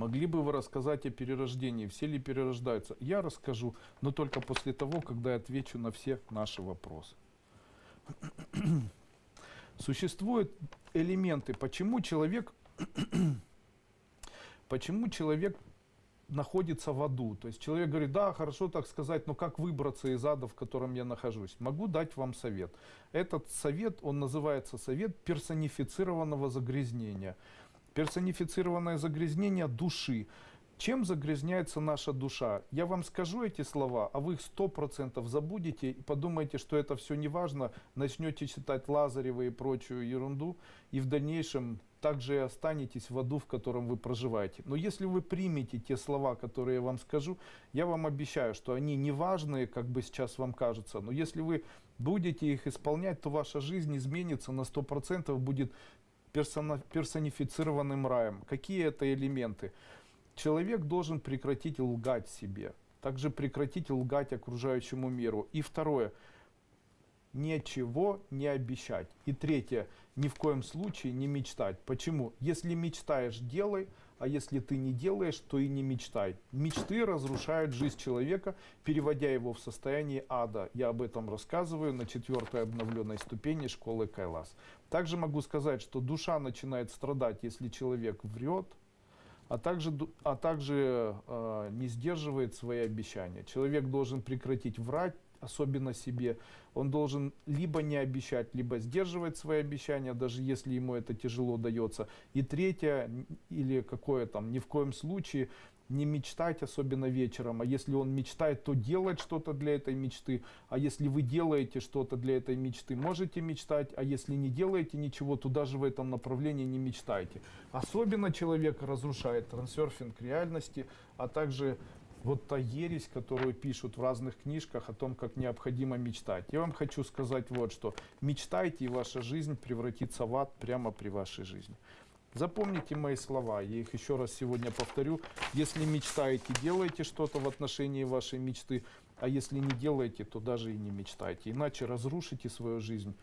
Могли бы вы рассказать о перерождении? Все ли перерождаются? Я расскажу, но только после того, когда я отвечу на все наши вопросы. Существуют элементы, почему человек, почему человек находится в аду. То есть человек говорит, да, хорошо так сказать, но как выбраться из ада, в котором я нахожусь? Могу дать вам совет. Этот совет, он называется совет персонифицированного загрязнения. Персонифицированное загрязнение души. Чем загрязняется наша душа? Я вам скажу эти слова, а вы их сто процентов забудете и подумаете, что это все не важно, начнете читать Лазарева и прочую ерунду, и в дальнейшем также и останетесь в аду, в котором вы проживаете. Но если вы примете те слова, которые я вам скажу, я вам обещаю, что они не важные, как бы сейчас вам кажется, но если вы будете их исполнять, то ваша жизнь изменится на сто процентов, будет персонифицированным раем. Какие это элементы? Человек должен прекратить лгать себе, также прекратить лгать окружающему миру. И второе, ничего не обещать. И третье, ни в коем случае не мечтать. Почему? Если мечтаешь, делай, а если ты не делаешь, то и не мечтай. Мечты разрушают жизнь человека, переводя его в состояние ада. Я об этом рассказываю на четвертой обновленной ступени школы Кайлас. Также могу сказать, что душа начинает страдать, если человек врет, а также, а также э, не сдерживает свои обещания. Человек должен прекратить врать, особенно себе. Он должен либо не обещать, либо сдерживать свои обещания, даже если ему это тяжело дается. И третье, или какое там, ни в коем случае не мечтать, особенно вечером, а если он мечтает, то делать что-то для этой мечты, а если вы делаете что-то для этой мечты, можете мечтать, а если не делаете ничего, то даже в этом направлении не мечтайте. Особенно человек разрушает трансерфинг реальности, а также вот та ересь, которую пишут в разных книжках о том, как необходимо мечтать. Я вам хочу сказать вот что. Мечтайте, и ваша жизнь превратится в ад прямо при вашей жизни. Запомните мои слова, я их еще раз сегодня повторю. Если мечтаете, делайте что-то в отношении вашей мечты, а если не делаете, то даже и не мечтайте. Иначе разрушите свою жизнь